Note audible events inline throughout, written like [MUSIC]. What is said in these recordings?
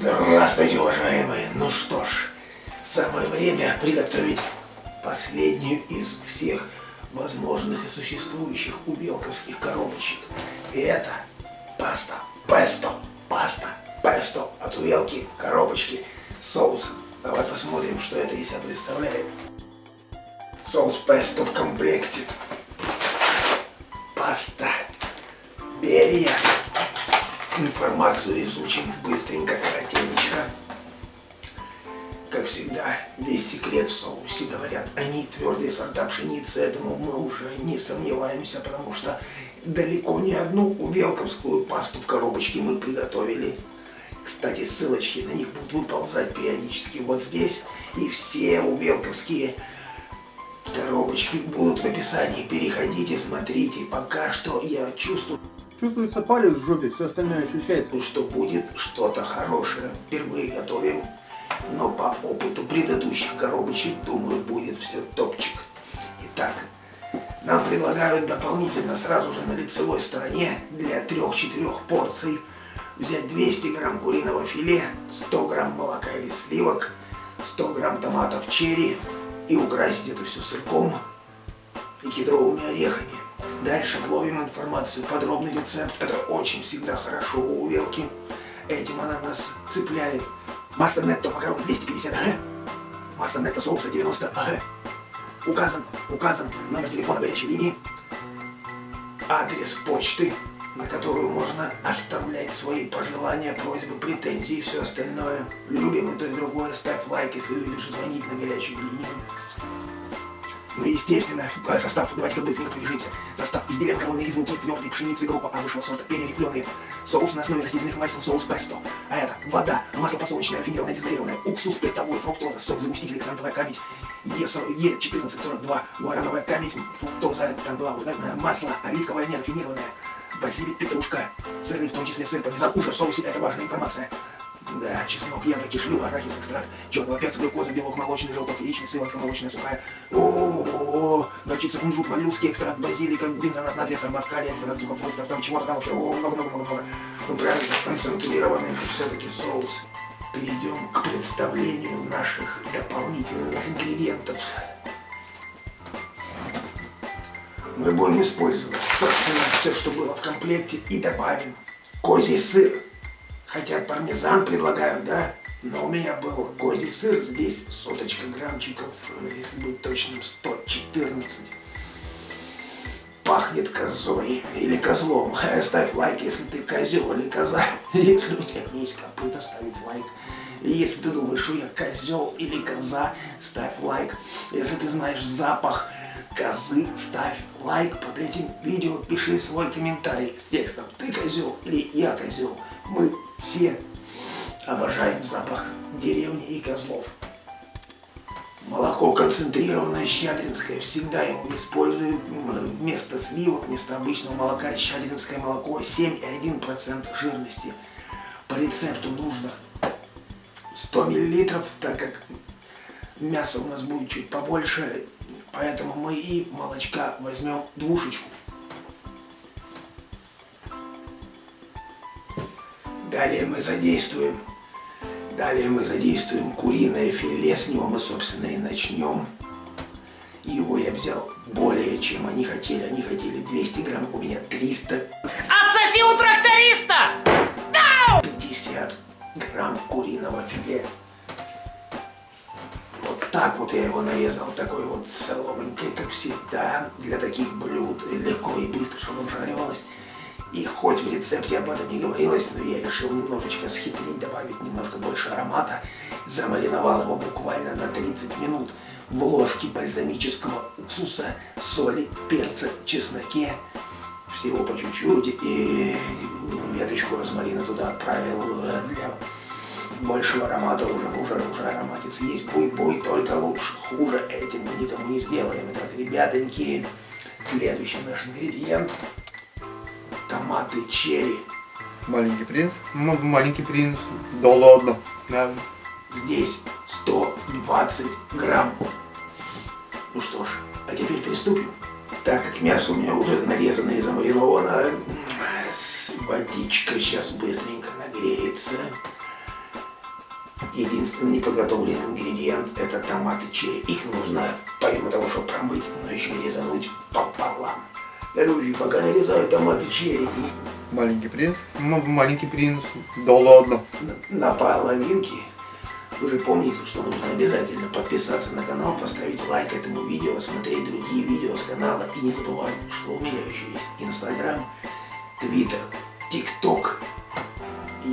Здравствуйте, уважаемые! Ну что ж, самое время приготовить последнюю из всех возможных и существующих убелковских коробочек. И это паста песто. Паста песто от увелки коробочки с соусом. Давай посмотрим, что это из себя представляет. Соус песто в комплекте. Паста. Берия. Информацию изучим быстренько, коротенечко. Как всегда, весь секрет в соусе, говорят, они твердые сорта пшеницы, этому мы уже не сомневаемся, потому что далеко не одну увелковскую пасту в коробочке мы приготовили. Кстати, ссылочки на них будут выползать периодически вот здесь, и все увелковские коробочки будут в описании. Переходите, смотрите, пока что я чувствую... Чувствуется палец в жопе, все остальное ощущается. Что будет что-то хорошее. Впервые готовим, но по опыту предыдущих коробочек, думаю, будет все топчик. Итак, нам предлагают дополнительно сразу же на лицевой стороне для 3-4 порций взять 200 грамм куриного филе, 100 грамм молока или сливок, 100 грамм томатов черри и украсить это все сырком и кедровыми орехами. Дальше ловим информацию, подробный рецепт. Это очень всегда хорошо у увелки. Этим она нас цепляет. Масса нетто макарон 250 г. Масса нетто соуса 90 г. Указан, указан номер телефона горячей линии. Адрес почты, на которую можно оставлять свои пожелания, просьбы, претензии и все остальное. Любим и то и другое. Ставь лайк, если любишь звонить на горячую линию. Ну, естественно, состав, давайте-ка быстренько пробежимся. Состав изделия макаронной из муки, твердой пшеницы, группа А высшего сорта, перерифленые. Соус на основе растительных масел, соус песто. А это вода, масло подсолнечное, рафинированное, дистиллированное, уксус спиртовой, фруктоза, сок, загуститель, ксантовая камедь, Е1442, гуарановая камедь, фруктоза, там была уже, масло, оливковое нерафинированное, базилик, петрушка, сыры, в том числе сыр, помидор, уже в соусе, это важная информация. Да, чеснок, яблоки, жил, арахис, экстракт, черного перца, глюкоза, белок молочный, желток, яичный, сыворотка молочная, сухая. О, горчица, кунжут, моллюски, экстракт, базилика, бензонат, натрия, сорбат, калия, экстракт сухофруктов, там чего-то там вообще, о, много-много-много. Ну, правильно, концентрированный все-таки соус. Перейдем к представлению наших дополнительных ингредиентов. Мы будем использовать, собственно, все, что было в комплекте, и добавим козий сыр. Хотя пармезан предлагают, да? Но у меня был козий сыр, здесь соточка граммчиков, если быть точным, 114. Пахнет козой или козлом. [LAUGHS] Ставь лайк, если ты козел или коза. [LAUGHS] Если у тебя есть копыта, ставь лайк. И если ты думаешь, что я козел или коза, ставь лайк. Если ты знаешь запах козы, ставь лайк под этим видео, пиши свой комментарий с текстом «Ты козел» или «Я козел». Мы все обожаем запах деревни и козлов. Молоко концентрированное щадринское, всегда его использую вместо сливок, вместо обычного молока. Щадринское молоко 7,1% жирности. По рецепту нужно 100 мл, так как мясо у нас будет чуть побольше, поэтому мы и молочка возьмем двушечку. Далее мы задействуем, далее мы задействуем куриное филе, с него мы, собственно, и начнем. Его я взял более, чем они хотели. Они хотели 200 грамм, у меня 300. Отсоси у тракториста! 50 грамм куриного филе. Вот так вот я его нарезал, такой вот соломенькой, как всегда, для таких блюд, легко и быстро, чтобы обжаривалось. И хоть в рецепте об этом не говорилось, но я решил немножечко схитрить, добавить немножко больше аромата. Замариновал его буквально на 30 минут в ложке бальзамического уксуса, соли, перца, чесноке. Всего по чуть-чуть. И веточку розмарина туда отправил э, для большего аромата. Уже, уже, уже ароматец есть. Буй-буй, только лучше. Хуже этим мы никому не сделаем. Итак, ребятоньки, следующий наш ингредиент – томаты черри. Маленький принц? М маленький принц. Да ладно. Да. Здесь 120 грамм. Ну что ж, а теперь приступим. Так как мясо у меня уже нарезано и замариновано, водичка сейчас быстренько нагреется. Единственный неподготовленный ингредиент это томаты черри. Их нужно, помимо того, что промыть, но еще и резануть пополам. Короче, пока нарезаю томаты черри Маленький принц. Маленький принц. Да ладно. на, на половинке, вы же помните, что нужно обязательно подписаться на канал, поставить лайк этому видео, смотреть другие видео с канала и не забывать, что у меня еще есть Инстаграм, Твиттер, ТикТок,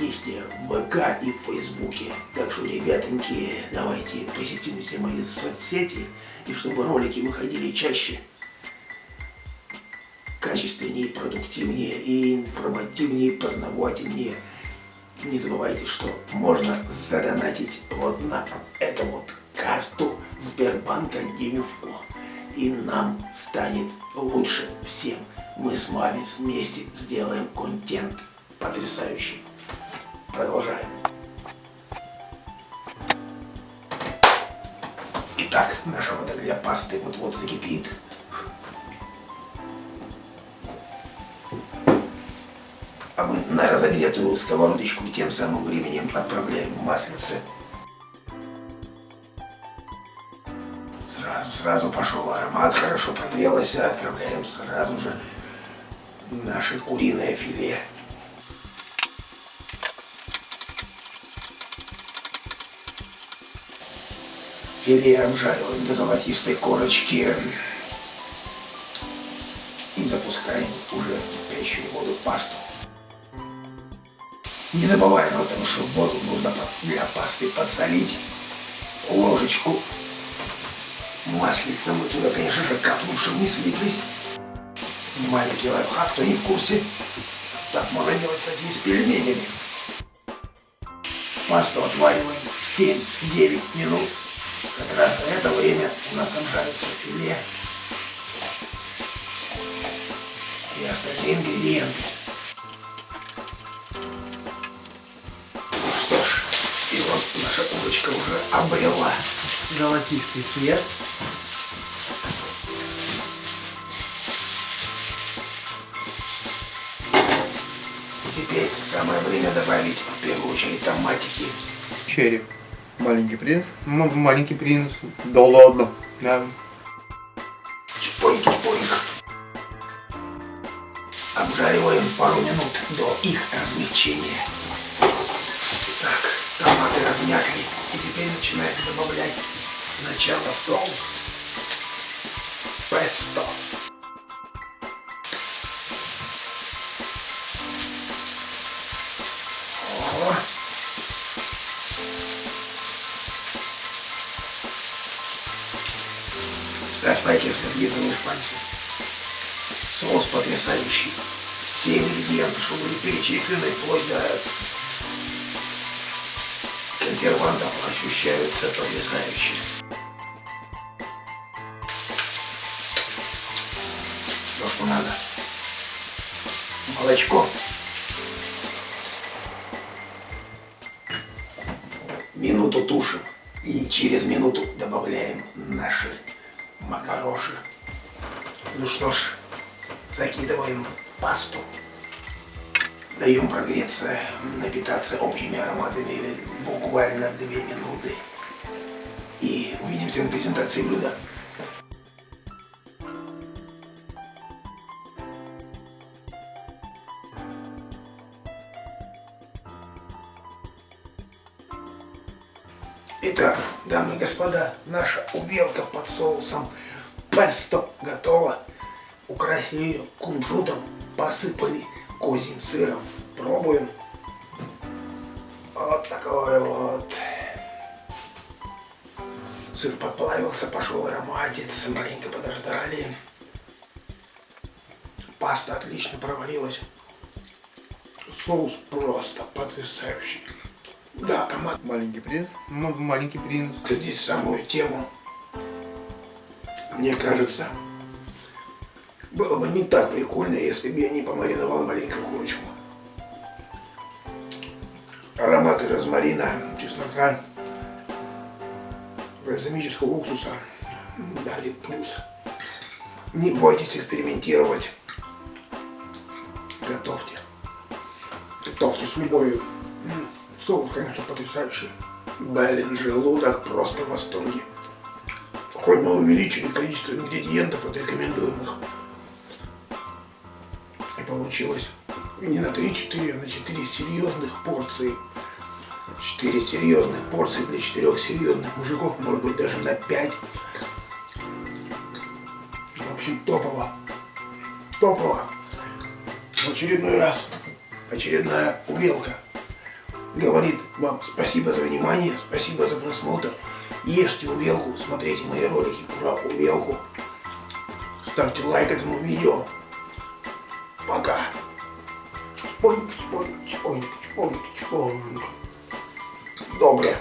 есть ВК и в Фейсбуке. Так что, ребятоньки, давайте посетим все мои соцсети, и чтобы ролики выходили чаще, качественнее, продуктивнее и информативнее, познавательнее. Не забывайте, что можно задонатить вот на эту вот карту Сбербанка Денюфко. И нам станет лучше всем. Мы с вами вместе сделаем контент потрясающий. Продолжаем. Итак, наша для пасты вот-вот закипит. А мы на разогретую сковородочку тем самым временем отправляем маслице. Сразу, сразу пошел аромат, хорошо прогрелось, а отправляем сразу же наше куриное филе. Филе обжариваем до золотистой корочки и запускаем уже в кипящую воду пасту. Не забываем о том, что воду нужно для пасты подсолить. Ложечку маслица мы туда, конечно же, капнем, чтобы не слиплись. Маленький лайфхак, кто не в курсе. Так можно делать с с пельменями. Пасту отвариваем 7-9 минут. Как раз за это время у нас обжарится филе и остальные ингредиенты. Наша курочка уже обрела золотистый цвет. Теперь самое время добавить в первую очередь томатики. Черри. Маленький принц. М- маленький принц. Да ладно. Да. Чпоньк-чпоньк. Обжариваем пару минут до их размягчения. Томаты размякли. И теперь начинаем добавлять сначала соус. Песто. О. Ставь лайк, если облизываешь пальцы. Соус потрясающий. Все ингредиенты, что были перечислены, вплоть до консервантов, ощущаются потрясающе. То, что надо. Молочко. Минуту тушим. И через минуту добавляем наши макароши. Ну что ж, закидываем пасту. Даем прогреться, напитаться общими ароматами буквально две минуты. И увидимся на презентации блюда. Итак, дамы и господа, наша увелка под соусом песто готова. Украсили ее кунжутом, посыпали козьим сыром. Пробуем. Вот такой вот. Сыр подплавился, пошел ароматец, маленько подождали. Паста отлично проварилась. Соус просто потрясающий. Да, томат Маленький принц. Маленький принц. здесь самую тему. Мне кажется, было бы не так прикольно, если бы я не помариновал маленькую курочку. Ароматы розмарина, чеснока, бальзамического уксуса дарит плюс. Не бойтесь экспериментировать. Готовьте. Готовьте с любовью. М, Соус, конечно, потрясающий. Блин, желудок просто в восторге. Хоть мы увеличили количество ингредиентов от рекомендуемых. Получилось не на 3-4, а на 4 серьезных порции. 4 серьезных порции для 4 серьезных мужиков, может быть даже на 5. В общем, топово. Топово. В очередной раз очередная умелка говорит вам спасибо за внимание, спасибо за просмотр. Ешьте увелку, смотрите мои ролики про увелку. Ставьте лайк этому видео. Пока. Чпоньк, чпоньк, чпоньк, чпоньк, чпоньк. Добре.